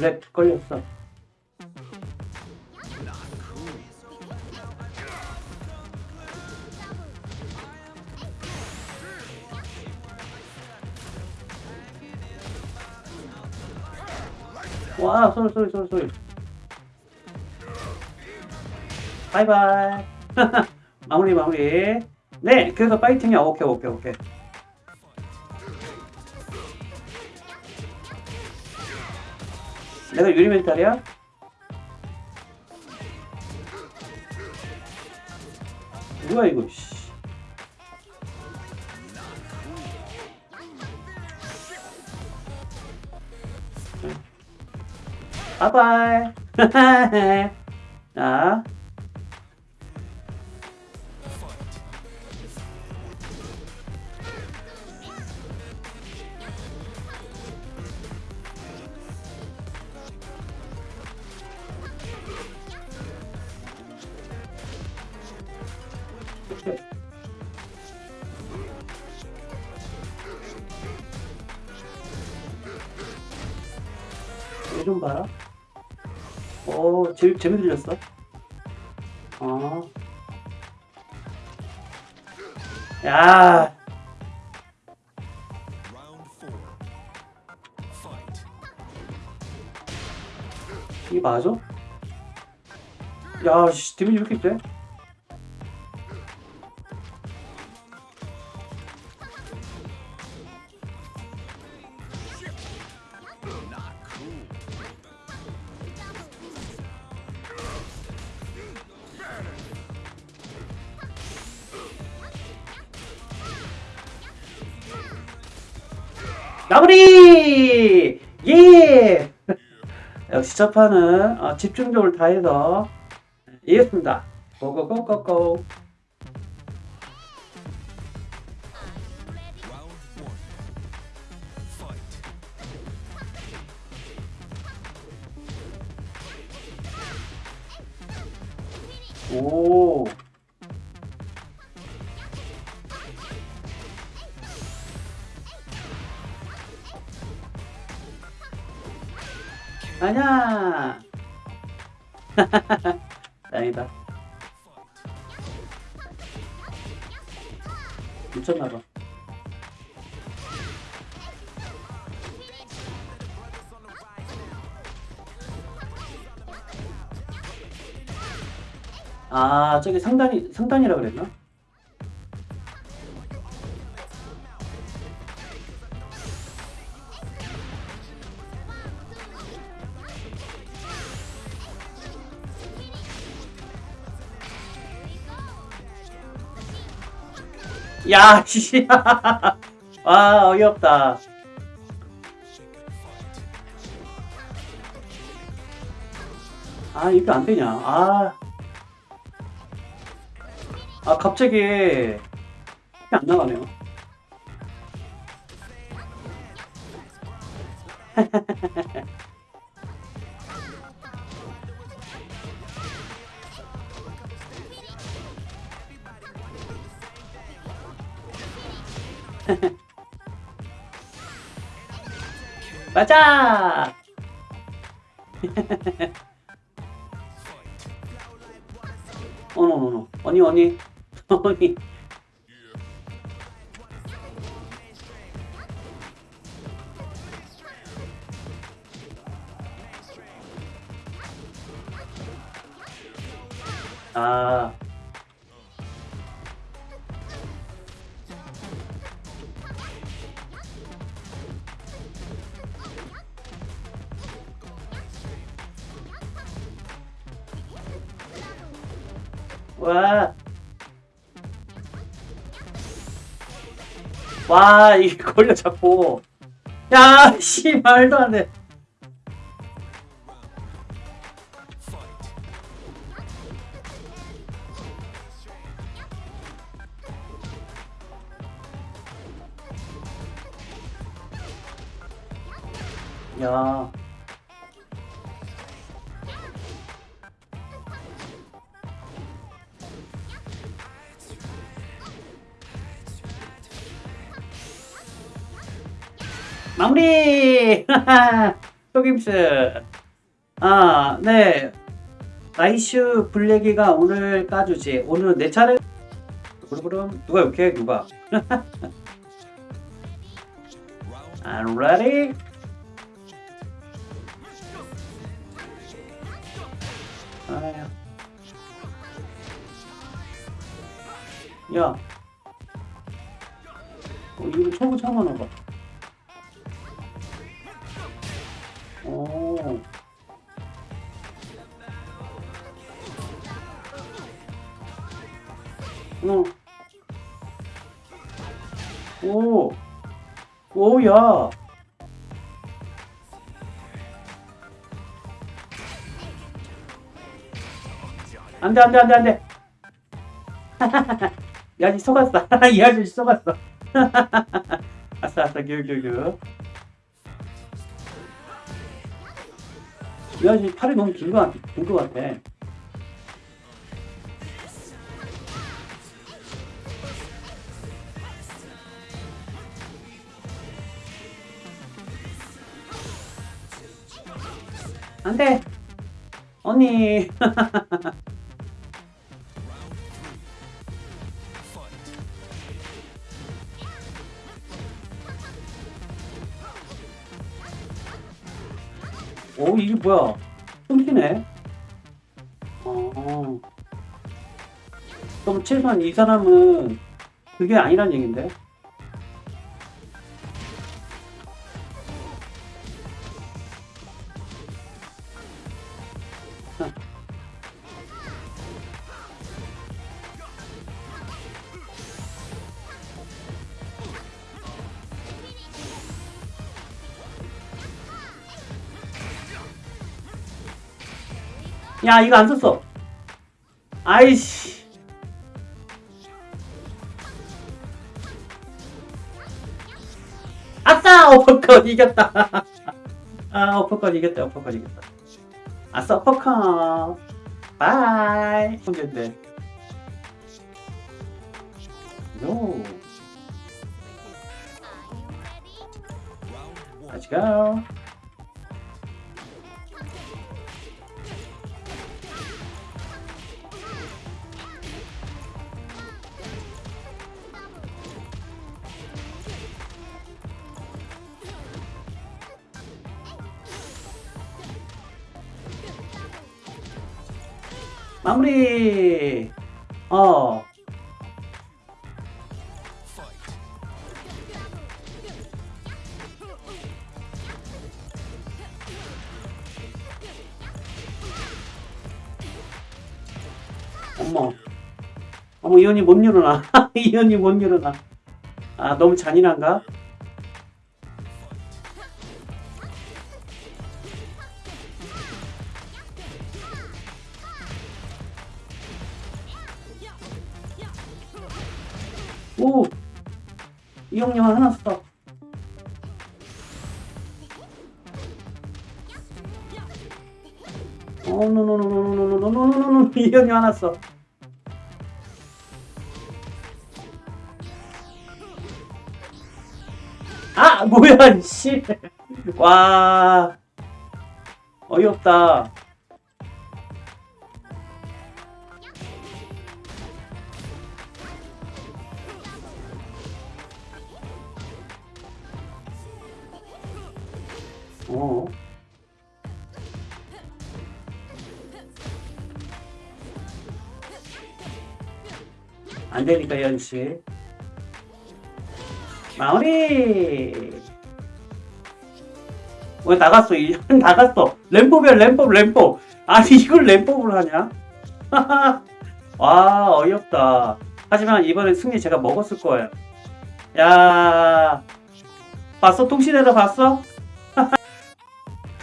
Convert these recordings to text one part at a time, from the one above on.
랩 걸렸어. 와, 소리, 소리, 소리, 소리. 바이바이. 마무리, 마무리. 네, 그래서 파이팅이야. 오케이, 오케이, 오케이. 내가 유리 멘탈이야? 뭐야, 이거, 씨. 바이바이. 자. 얘좀 봐라. 오, 재, 재미 들렸어. 어. 야. 이게 맞아? 야, 씨, 데미지 왜 이렇게 돼? 마무리! 예! 역시 첫 판은 어, 집중력을 다해서 이겼습니다. 고고고고고. 오. 아냐. 다행이다. 미쳤나봐. 아, 저기 상단이, 상단이라 그랬나? 야, 씨. 와, 어이없다. 아, 이게 안 되냐. 아. 아, 갑자기. 안 나가네요. 맞아! 어노노노 어니 어니. 어니. 아 와. 와, 이게 걸려 잡고. 야, 씨, 말도 안 돼. 마무리! 속임스. 아, 네. 라이슈 블랙이가 오늘 까주지. 오늘 내 차례. 그럼 누가 욕해? 누가? I'm ready. 아야. 야. 어, 이거 초보 참아나 봐. 오야. 안돼 안돼 안돼 안돼. 이 아저씨 속았어. 이 아저씨 속았어. 아싸 아싸 교교교. 이 아저씨 팔이 너무 긴거 같아. 긴거 같아. 안돼. 언니. 오 이게 뭐야? 끊기네. 어. 그럼 최소한 이 사람은 그게 아니란 얘긴데. 야 이거 안 썼어. 아이씨. 아싸 어퍼컷 이겼다. 아 어퍼컷 이겼다 어퍼컷 이겼다. 아싸 어퍼컷. 바이. Round one. Let's go. 마무리. 어. 어머. 어머, 이 언니 못 일어나. 이 언니 못 일어나. 아, 너무 잔인한가? 이 형님 하나 써. 어, 노노노노노노노노노노노 이 형님 하나 써. 아 뭐야 씨. 와 어이없다. 어. 안 되니까 연씨. 마무리. 왜 나갔어? 이 나갔어. 램법이야 램법 램법. 아니 이걸 램법을 하냐? 와 어이없다. 하지만 이번엔 승리 제가 먹었을 거예요. 야 봤어? 통신해서 봤어?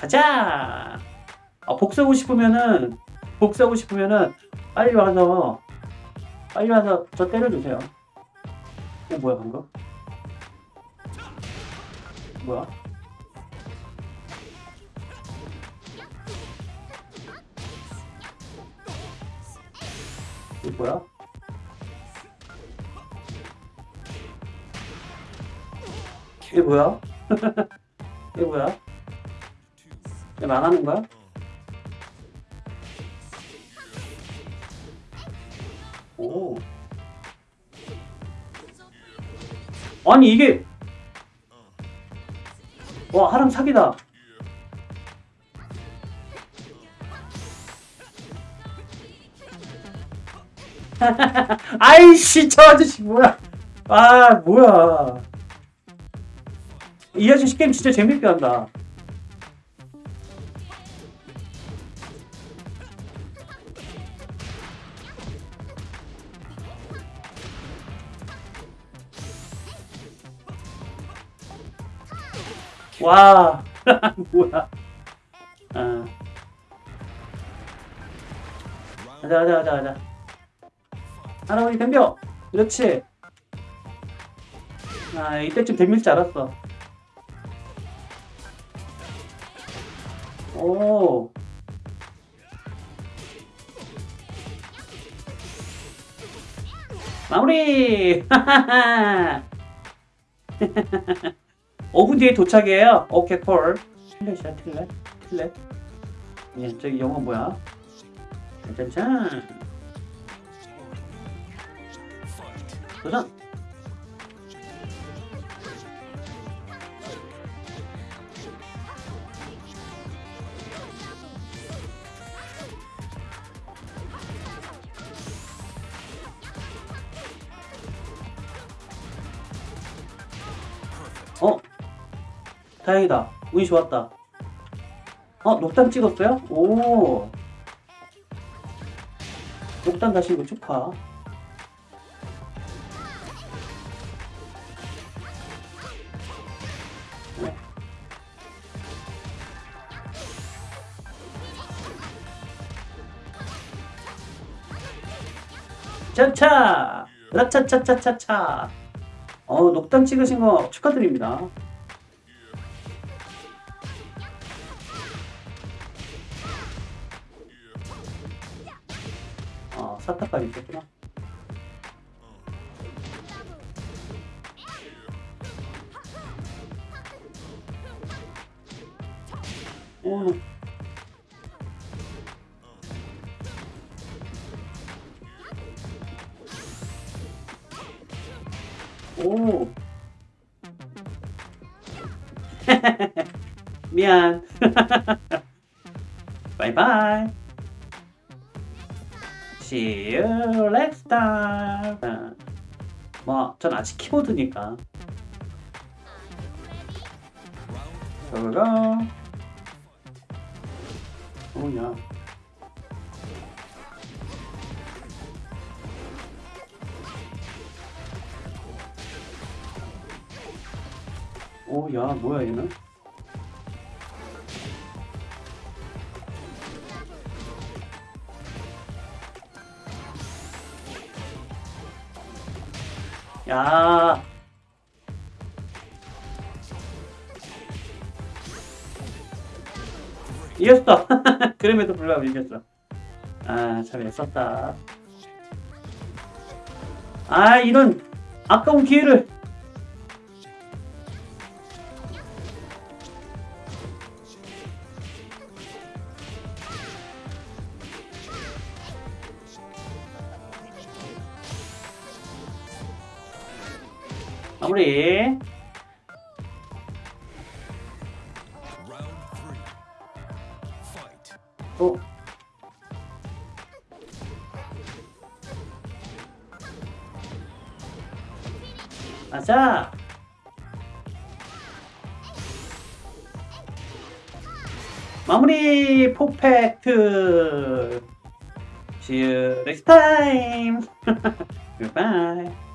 가자. 아, 복수하고 싶으면은 복수하고 싶으면은 빨리 와서 빨리 와서 저 때려주세요. 어 뭐야 방금? 뭐야? 이게 뭐야? 이게 뭐야? 이게 뭐야? 이제 망하는 거야? 오. 아니 이게 와 하람 사기다. 아이씨 저 아저씨 뭐야? 아 뭐야? 이 아저씨 게임 진짜 재밌게 한다. 와 뭐야? 아 가자 가자 가자 가자. 할아버지 덤벼. 그렇지. 아 이때쯤 덤빌 줄 알았어. 오. 마무리! 5분 뒤에 도착이에요. 오케이, 콜. 틀렛이야, 틀렛. 틀렛. 예, 저기 영어 뭐야? 짠짠. Fight. 도전! 다행이다. 운이 좋았다. 어, 녹단 찍었어요? 오. 녹단 가신 거 축하. 차차! 라차차차차차! 어, 녹단 찍으신 거 축하드립니다. 까지 있겠구나. 오. 오. 미안. 바이바이. See you next time. 아, 뭐, 전 아직 키보드니까. 고고고. 오야. 오야, 뭐야 얘는? 야. 이겼어. 그럼에도 불구하고 이겼어. 아, 참 애썼다. 아, 이런 아까운 기회를. Fight. 또. 아자. 마무리 포펙트. See you next time. Goodbye.